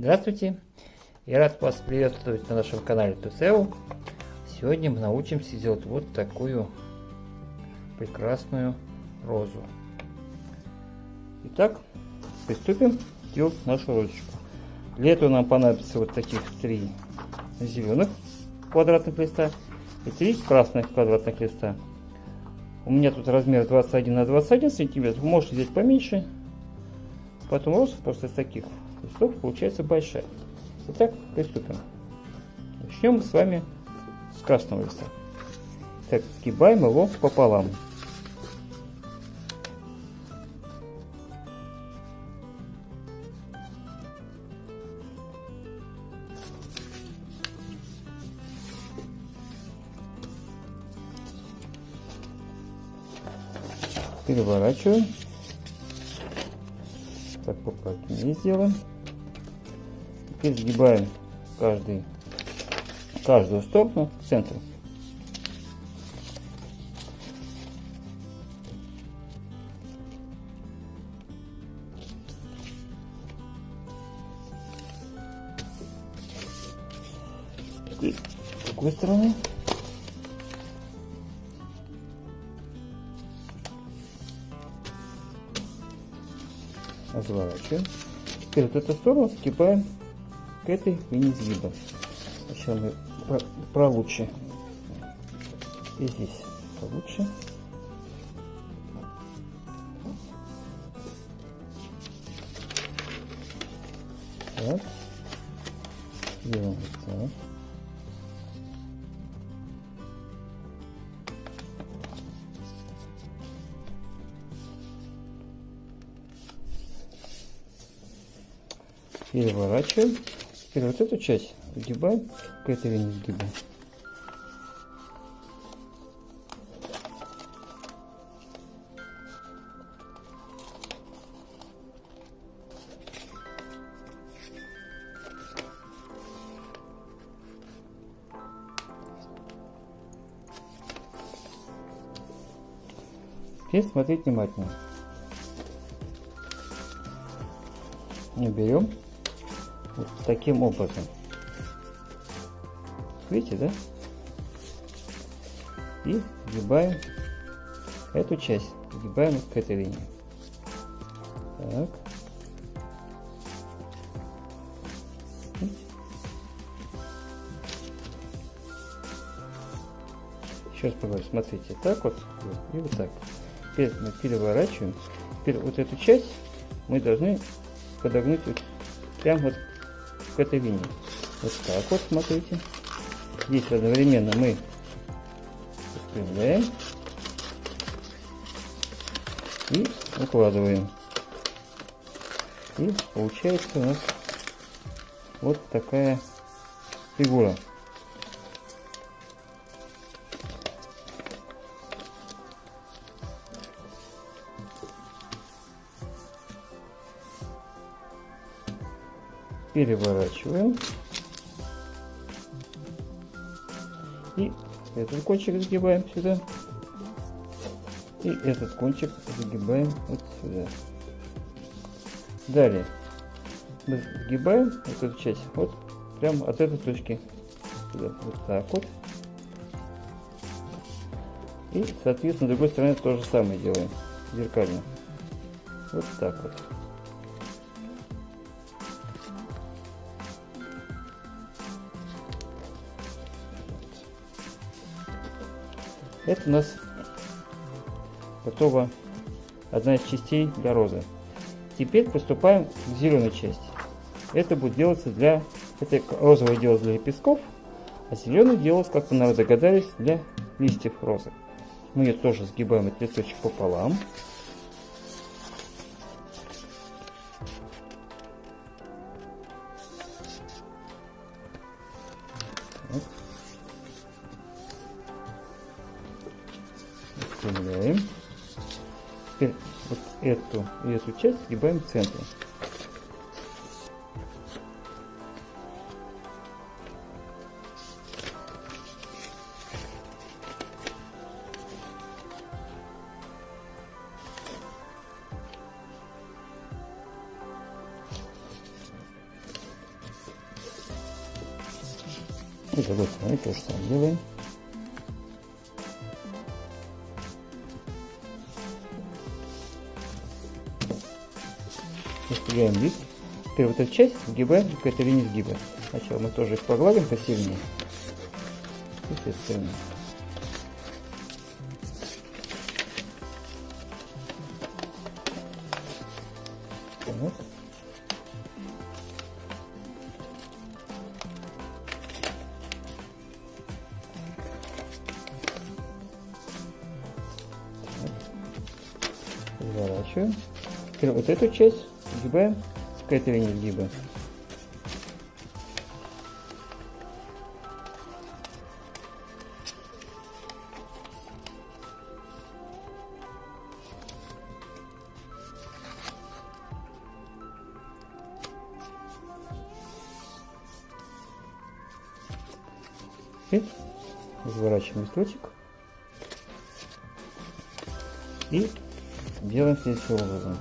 Здравствуйте! Я рад вас приветствовать на нашем канале Тусео. Сегодня мы научимся делать вот такую прекрасную розу. Итак, приступим делать нашу розочку. Для этого нам понадобится вот таких три зеленых квадратных листа и три красных квадратных листа. У меня тут размер 21 на 21 сантиметров. Можете взять поменьше. Потом роза просто из таких листов получается большая. Итак, приступим. Начнем с вами с красного листа. Так, сгибаем его пополам. переворачиваем. Так, поплотнее сделаем. Теперь сгибаем каждый, каждую сторону к центру. с другой стороны. Разворачиваем. Теперь вот эту сторону сгибаем к этой линии сгиба. Сначала мы получше. И здесь получше. Так. Делаем вот так. Переворачиваем. Теперь вот эту часть сгибаем к этой линии сгиба. Теперь смотреть внимательно. Не берем вот таким образом. Видите, да? И сгибаем эту часть, сгибаем к этой линии. Так. Сейчас поговорим. Смотрите, так вот и вот так. Теперь мы переворачиваем. Теперь вот эту часть мы должны подогнуть вот прям вот к этой линии. Вот так вот, смотрите. Здесь одновременно мы распрямляем и укладываем. И получается у нас вот такая фигура. Переворачиваем. И этот кончик сгибаем сюда. И этот кончик загибаем вот сюда. Далее мы сгибаем вот эту часть вот прямо от этой точки сюда. Вот так вот. И, соответственно, с другой стороны то же самое делаем. Зеркально. Вот так вот. Это у нас готова одна из частей для розы. Теперь приступаем к зеленой части. Это будет делаться для... Это розовое делается для лепестков, а зеленый делается, как вы, наверное, догадались, для листьев розы. Мы ее тоже сгибаем этот листочек пополам. эту и эту часть сгибаем в центр. И с то же самое делаем. Распределяем лист. Теперь вот эту часть сгибаем к этой линии сгиба. Сначала мы тоже их погладим посильнее. И. Разворачиваем. Теперь вот эту часть сгибаем к этой линии сгиба. И разворачиваем листочек. И делаем следующим образом.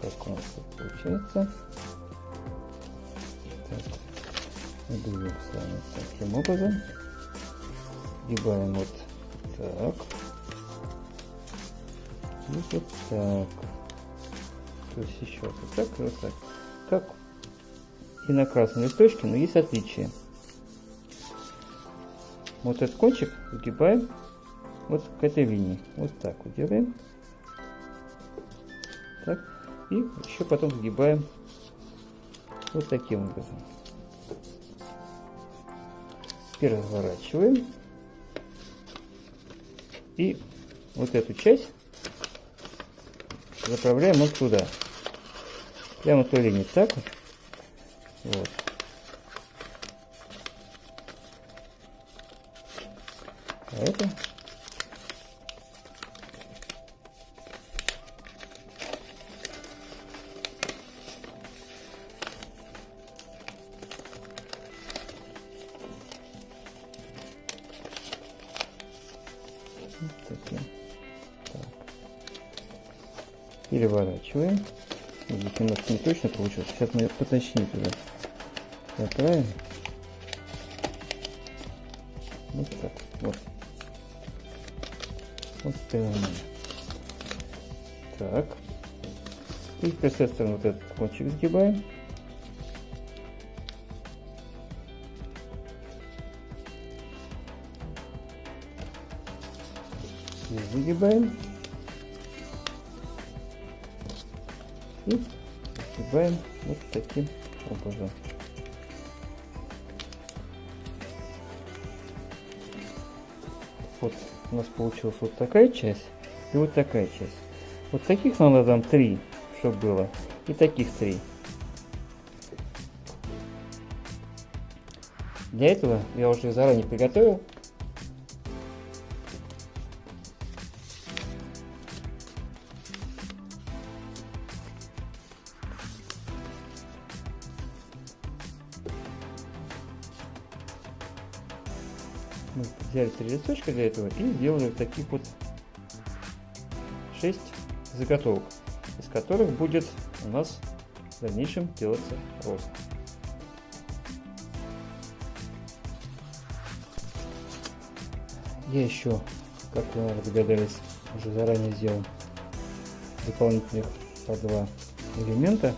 Как у нас получается. Так. Идем с вами таким образом. Сгибаем вот так. И вот так. То есть еще вот так и вот так. Как и на красном листочке, но есть отличие. Вот этот кончик сгибаем вот к этой линии. Вот так вот делаем. И еще потом сгибаем вот таким образом. Теперь разворачиваем. И вот эту часть заправляем вот туда. Прямо той линии. Так. Вот. А это Переворачиваем. Здесь немножко не точно получилось. Сейчас мы поточнее туда заправим. Вот так. Вот. Вот прямо. Так. И с этой стороны вот этот кончик сгибаем. Здесь загибаем. И сгибаем вот таким образом. Вот у нас получилась вот такая часть и вот такая часть. Вот таких надо там три, чтобы было, и таких три. Для этого я уже заранее приготовил три листочка для этого и сделали вот таких вот 6 заготовок, из которых будет у нас в дальнейшем делаться рост. Я еще, как вы догадались, уже заранее сделал дополнительных по два элемента,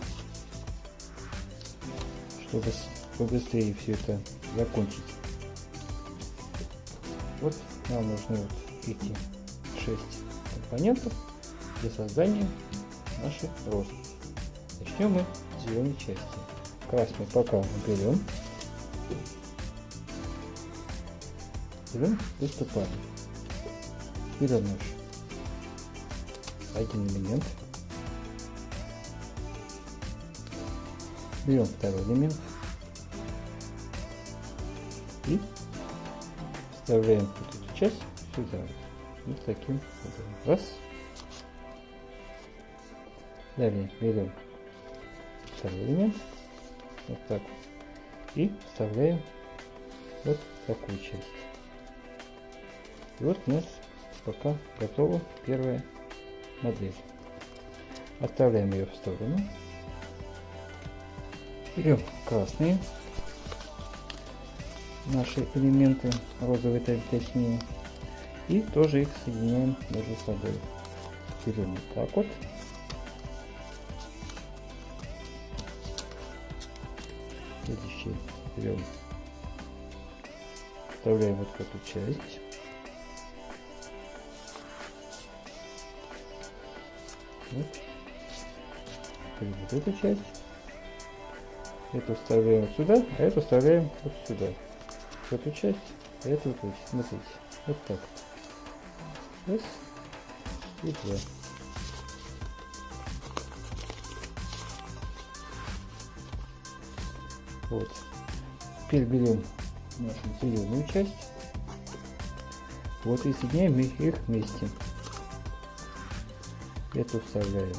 чтобы побыстрее все это закончить. Нам нужны вот эти шесть компонентов для создания нашей розы. Начнем мы с зеленой части. Красный пока уберем. Берем, приступаем. Берем наш один элемент. Берем второй элемент. И вставляем вот эту часть сюда. Вот таким образом. Раз. Далее берем второй элемент. Вот так. И вставляем вот такую часть. И вот у нас пока готова первая модель. Оставляем ее в сторону. Берем красные наши элементы, розовые точнее, и тоже их соединяем между собой. Берем вот так вот. Следующий берем, вставляем вот эту часть. Вот. вот эту часть. Эту вставляем сюда, а эту вставляем вот сюда. В эту часть, а эту вот смотрите. Вот так. Раз и два. Вот. Теперь берем нашу зеленую часть. Вот и соединяем их вместе. Эту вставляем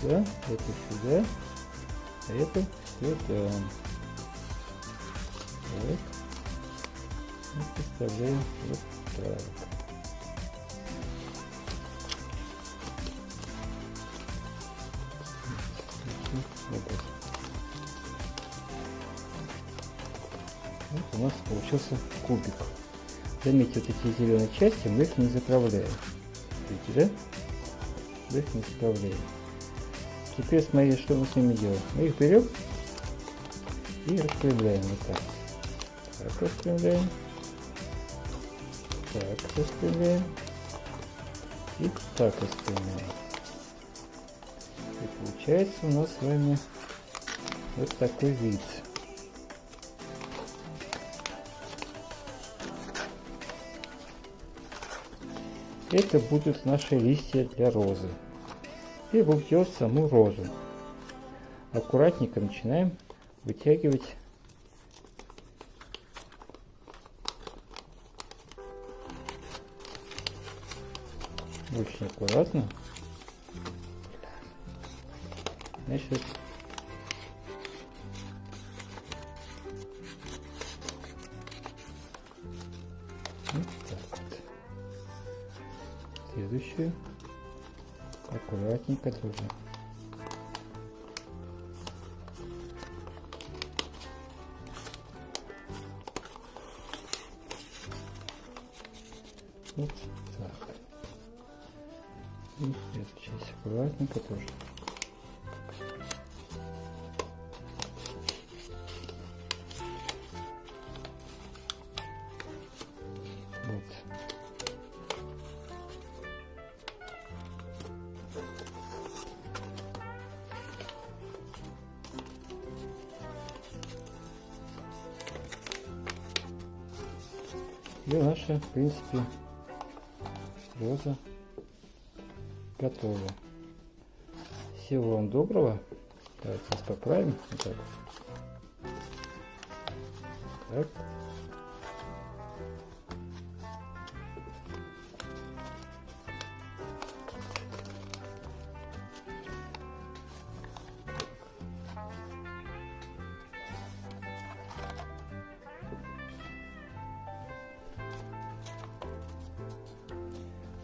сюда, эту сюда, а эту сюда. Так. И вставляем вот так. Вот у нас получился кубик. Заметьте, вот эти зеленые части мы их не заправляем. Видите, да? Мы их не заправляем. Теперь смотрите, что мы с ними делаем. Мы их берем и распределяем вот так. Так распределяем. Так распределяем. И так распределяем. И получается у нас с вами вот такой вид. Это будут наши листья для розы. И будем саму розу. Аккуратненько начинаем вытягивать очень аккуратно. Значит, вот так вот. Следующую аккуратненько тоже. Тоже. И наша, в принципе, роза готова. Всего вам доброго. Давайте сейчас поправим. Вот так. Так.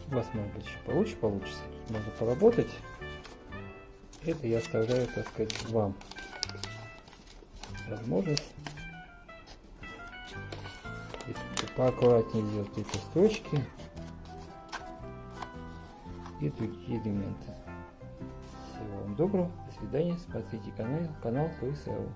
у вас может быть еще получше получится. Можно поработать. Это я оставляю, так сказать, вам возможность поаккуратнее сделать эти строчки и другие элементы. Всего вам доброго, до свидания, смотрите канал, канал Луисау.